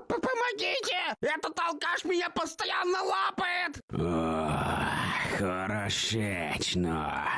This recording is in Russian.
Помогите! Этот алкаш меня постоянно лапает! О, хорошечно.